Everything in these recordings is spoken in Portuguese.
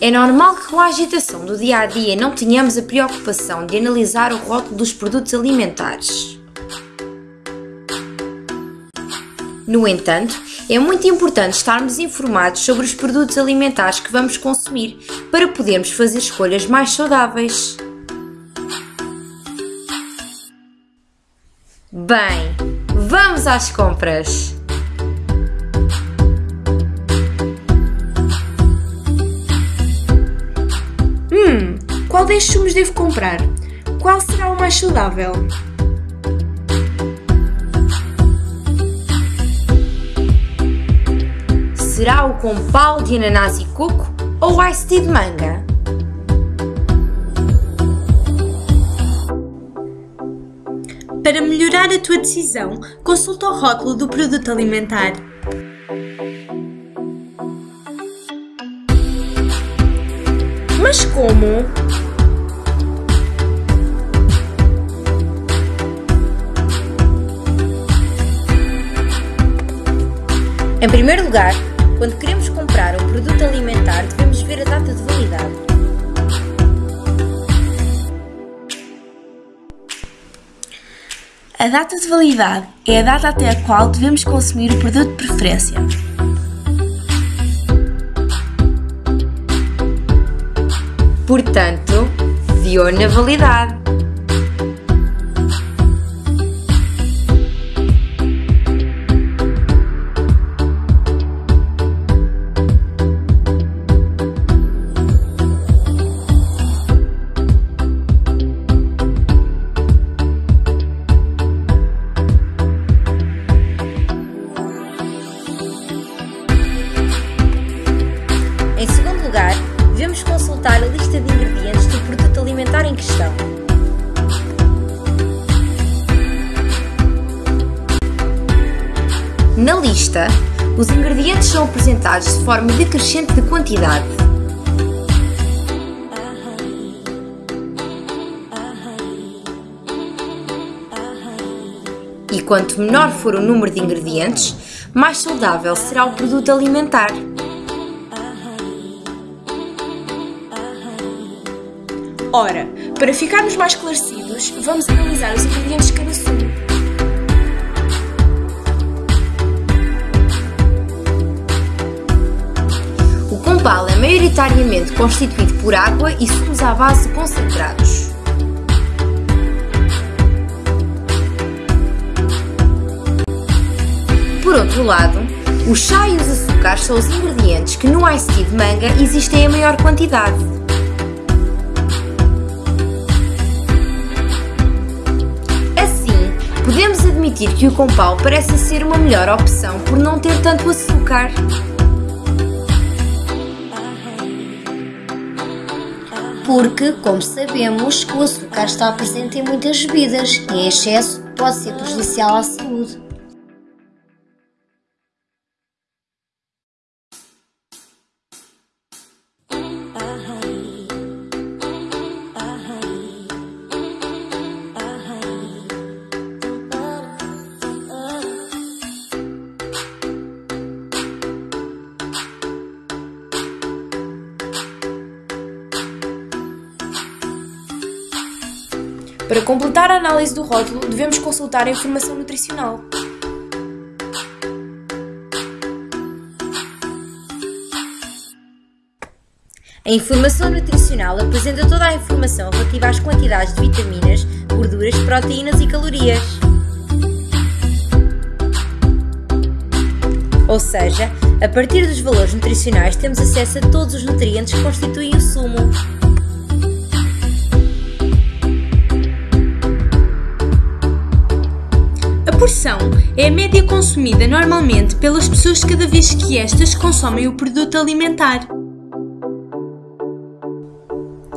É normal que com a agitação do dia a dia não tenhamos a preocupação de analisar o rótulo dos produtos alimentares. No entanto, é muito importante estarmos informados sobre os produtos alimentares que vamos consumir para podermos fazer escolhas mais saudáveis. Bem, vamos às compras! Hum, qual destes sumos devo comprar? Qual será o mais saudável? Será o com pau de ananás e coco ou o ice tea de manga? Para melhorar a tua decisão, consulta o rótulo do produto alimentar. Mas como? Em primeiro lugar, quando queremos comprar um produto alimentar, devemos ver a data de validade. A data de validade é a data até a qual devemos consumir o produto de preferência. Portanto, deu na validade. Em questão. Na lista, os ingredientes são apresentados de forma decrescente de quantidade. E quanto menor for o número de ingredientes, mais saudável será o produto alimentar. Ora, para ficarmos mais esclarecidos, vamos analisar os ingredientes de cada sumo. O compal é maioritariamente constituído por água e sumos à base de concentrados. Por outro lado, o chá e os açúcares são os ingredientes que no ice tea de manga existem em maior quantidade. Podemos admitir que o compal parece ser uma melhor opção por não ter tanto açúcar. Porque, como sabemos, o açúcar está presente em muitas bebidas e em excesso pode ser prejudicial à saúde. Para completar a análise do rótulo, devemos consultar a informação nutricional. A informação nutricional apresenta toda a informação relativa às quantidades de vitaminas, gorduras, proteínas e calorias. Ou seja, a partir dos valores nutricionais temos acesso a todos os nutrientes que constituem o sumo. Porção é a média consumida normalmente pelas pessoas cada vez que estas consomem o produto alimentar.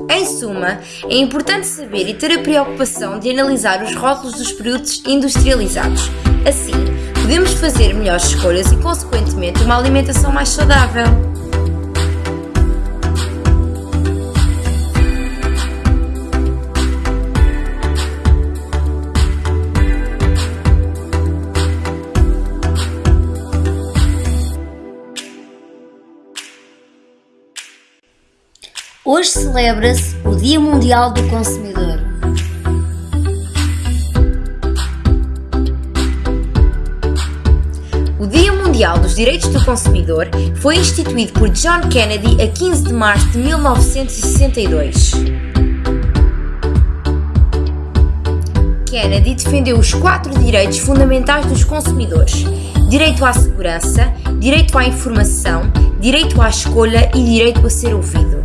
Em suma, é importante saber e ter a preocupação de analisar os rótulos dos produtos industrializados. Assim, podemos fazer melhores escolhas e, consequentemente, uma alimentação mais saudável. Hoje celebra-se o Dia Mundial do Consumidor. O Dia Mundial dos Direitos do Consumidor foi instituído por John Kennedy a 15 de março de 1962. Kennedy defendeu os quatro direitos fundamentais dos consumidores: direito à segurança, direito à informação, direito à escolha e direito a ser ouvido.